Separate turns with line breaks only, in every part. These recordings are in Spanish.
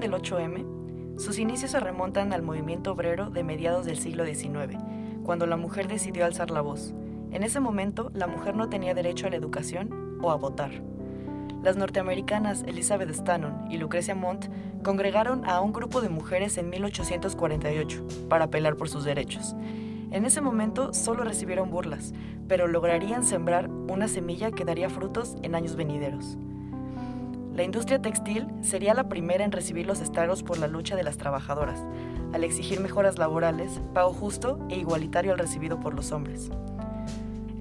del 8M? Sus inicios se remontan al movimiento obrero de mediados del siglo XIX, cuando la mujer decidió alzar la voz. En ese momento, la mujer no tenía derecho a la educación o a votar. Las norteamericanas Elizabeth Stanton y Lucrecia Mont congregaron a un grupo de mujeres en 1848 para apelar por sus derechos. En ese momento solo recibieron burlas, pero lograrían sembrar una semilla que daría frutos en años venideros. La industria textil sería la primera en recibir los estragos por la lucha de las trabajadoras, al exigir mejoras laborales, pago justo e igualitario al recibido por los hombres.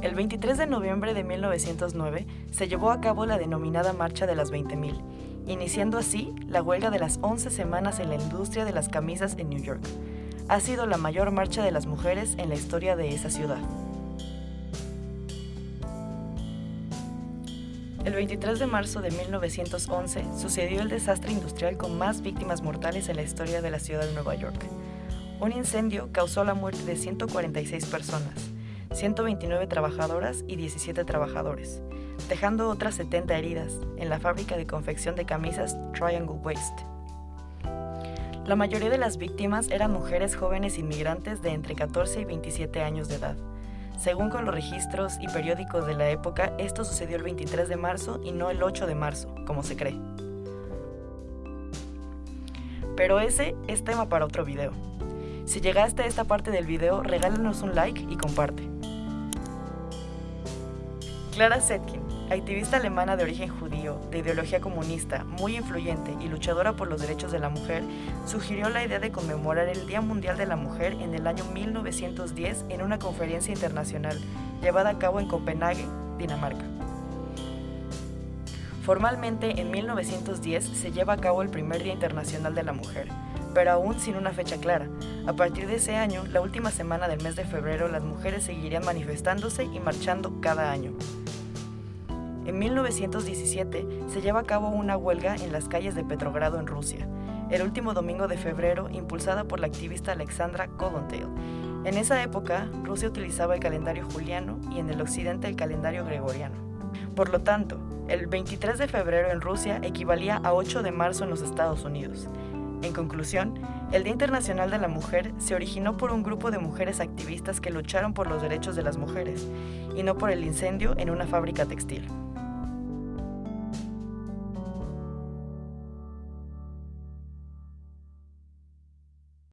El 23 de noviembre de 1909 se llevó a cabo la denominada Marcha de las 20.000, iniciando así la huelga de las 11 semanas en la industria de las camisas en New York. Ha sido la mayor marcha de las mujeres en la historia de esa ciudad. El 23 de marzo de 1911 sucedió el desastre industrial con más víctimas mortales en la historia de la ciudad de Nueva York. Un incendio causó la muerte de 146 personas, 129 trabajadoras y 17 trabajadores, dejando otras 70 heridas en la fábrica de confección de camisas Triangle Waste. La mayoría de las víctimas eran mujeres jóvenes inmigrantes de entre 14 y 27 años de edad. Según con los registros y periódicos de la época, esto sucedió el 23 de marzo y no el 8 de marzo, como se cree. Pero ese es tema para otro video. Si llegaste a esta parte del video, regálanos un like y comparte. Clara Zetkin, activista alemana de origen judío, de ideología comunista, muy influyente y luchadora por los derechos de la mujer, sugirió la idea de conmemorar el Día Mundial de la Mujer en el año 1910 en una conferencia internacional llevada a cabo en Copenhague, Dinamarca. Formalmente, en 1910 se lleva a cabo el primer Día Internacional de la Mujer, pero aún sin una fecha clara. A partir de ese año, la última semana del mes de febrero, las mujeres seguirían manifestándose y marchando cada año. En 1917 se lleva a cabo una huelga en las calles de Petrogrado en Rusia, el último domingo de febrero impulsada por la activista Alexandra Kollontai. En esa época, Rusia utilizaba el calendario juliano y en el occidente el calendario gregoriano. Por lo tanto, el 23 de febrero en Rusia equivalía a 8 de marzo en los Estados Unidos. En conclusión, el Día Internacional de la Mujer se originó por un grupo de mujeres activistas que lucharon por los derechos de las mujeres y no por el incendio en una fábrica textil.